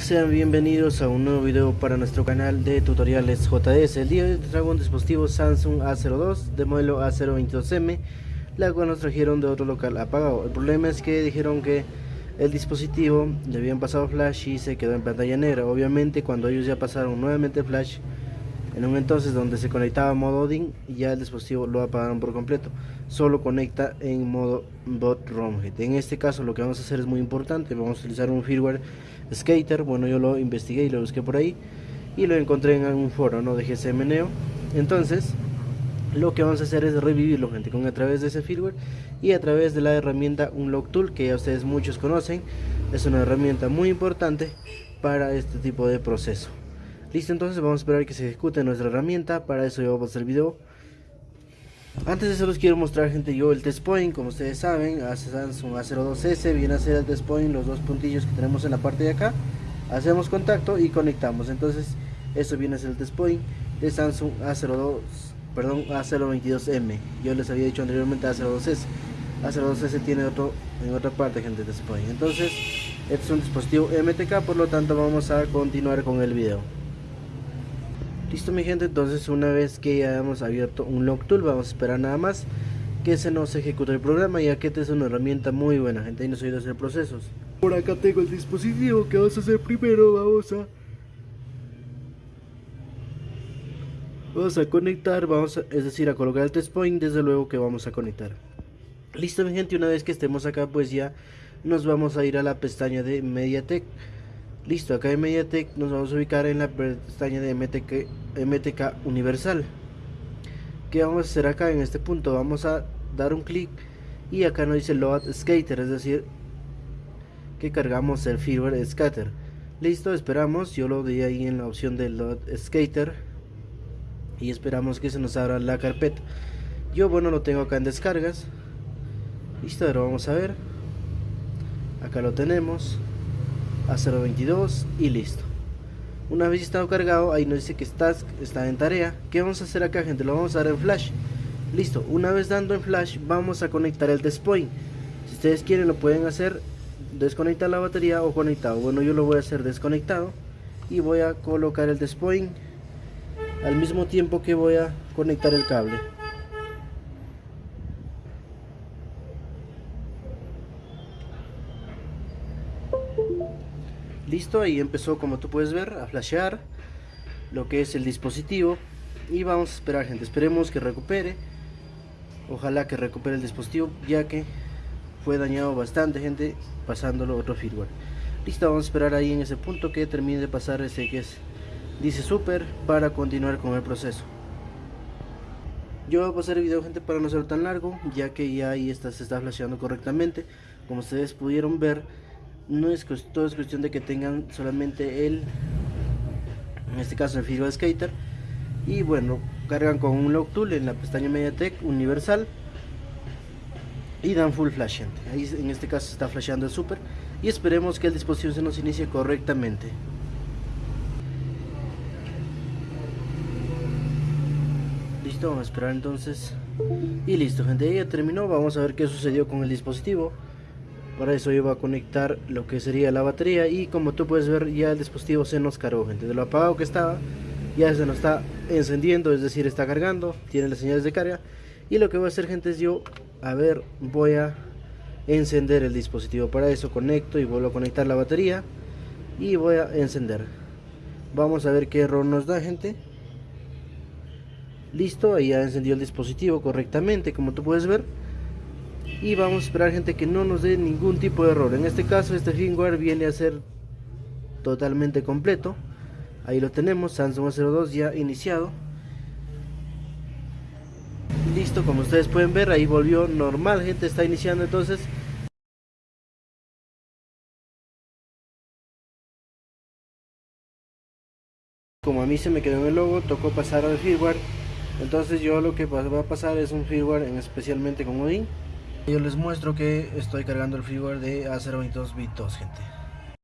sean bienvenidos a un nuevo video para nuestro canal de tutoriales JS El día de hoy traigo un dispositivo Samsung A02 de modelo A022M La cual nos trajeron de otro local apagado. El problema es que dijeron que el dispositivo le habían pasado flash y se quedó en pantalla negra. Obviamente cuando ellos ya pasaron nuevamente flash en un entonces donde se conectaba modo DIN ya el dispositivo lo apagaron por completo. Solo conecta en modo bot en este caso lo que vamos a hacer es muy importante. Vamos a utilizar un firmware skater. Bueno yo lo investigué y lo busqué por ahí. Y lo encontré en un foro no de GCMNeo entonces lo que vamos a hacer es revivirlo gente con a través de ese firmware y a través de la herramienta Unlock Tool que ya ustedes muchos conocen. Es una herramienta muy importante para este tipo de proceso Listo, entonces vamos a esperar que se ejecute nuestra herramienta. Para eso yo voy a hacer el video. Antes de eso les quiero mostrar gente yo el test point. Como ustedes saben, Samsung A02S viene a ser el test point, los dos puntillos que tenemos en la parte de acá. Hacemos contacto y conectamos. Entonces, eso viene a ser el test point de Samsung A02, perdón, A022M. Yo les había dicho anteriormente A02S. A02S tiene otro en otra parte gente test point. Entonces, este es un dispositivo MTK, por lo tanto vamos a continuar con el video. Listo mi gente, entonces una vez que ya hemos abierto un log tool, vamos a esperar nada más que se nos ejecute el programa ya que esta es una herramienta muy buena gente y nos ayuda a hacer procesos. Por acá tengo el dispositivo que vamos a hacer primero, vamos a... Vamos a conectar, vamos a, es decir, a colocar el test point, desde luego que vamos a conectar. Listo mi gente, una vez que estemos acá pues ya nos vamos a ir a la pestaña de MediaTek. Listo, acá en MediaTek nos vamos a ubicar en la pestaña de MTK, Universal. ¿Qué vamos a hacer acá en este punto? Vamos a dar un clic y acá nos dice Load Skater, es decir, que cargamos el firmware Scatter. Listo, esperamos, yo lo di ahí en la opción de Load Skater y esperamos que se nos abra la carpeta. Yo bueno lo tengo acá en descargas. Listo, ahora vamos a ver. Acá lo tenemos a 0.22 y listo. Una vez estado cargado ahí nos dice que está, en tarea. ¿qué vamos a hacer acá gente? lo vamos a dar en flash. Listo, una vez dando en flash vamos a conectar el point si ustedes quieren lo pueden hacer desconectar la batería o conectado. Bueno yo lo voy a hacer desconectado y voy a colocar el point al mismo tiempo que voy a conectar el cable listo ahí empezó como tú puedes ver a flashear lo que es el dispositivo. Y vamos a esperar gente esperemos que recupere. Ojalá que recupere el dispositivo ya que fue dañado bastante gente pasándolo otro firmware. Listo vamos a esperar ahí en ese punto que termine de pasar ese que es dice super para continuar con el proceso. Yo voy a pasar el video gente para no ser tan largo ya que ya ahí está, se está flasheando correctamente. Como ustedes pudieron ver no es todo es cuestión de que tengan solamente el en este caso el firmware skater. Y bueno cargan con un log tool en la pestaña mediatek universal y dan full flash ahí en este caso está flashando el super y esperemos que el dispositivo se nos inicie correctamente. Listo vamos a esperar entonces. Y listo gente ya terminó. Vamos a ver qué sucedió con el dispositivo para eso yo voy a conectar lo que sería la batería y como tú puedes ver ya el dispositivo se nos cargó. Gente de lo apagado que estaba ya se nos está encendiendo es decir está cargando tiene las señales de carga. Y lo que voy a hacer gente es yo a ver voy a encender el dispositivo. Para eso conecto y vuelvo a conectar la batería y voy a encender. Vamos a ver qué error nos da gente. Listo ahí ya encendió el dispositivo correctamente como tú puedes ver y vamos a esperar gente que no nos dé ningún tipo de error. En este caso este firmware viene a ser totalmente completo. Ahí lo tenemos Samsung 02 ya iniciado. Listo como ustedes pueden ver ahí volvió normal gente está iniciando entonces. Como a mí se me quedó en el logo tocó pasar al firmware entonces yo lo que va a pasar es un firmware en especialmente con Odin yo les muestro que estoy cargando el firmware de A022 bit 2 gente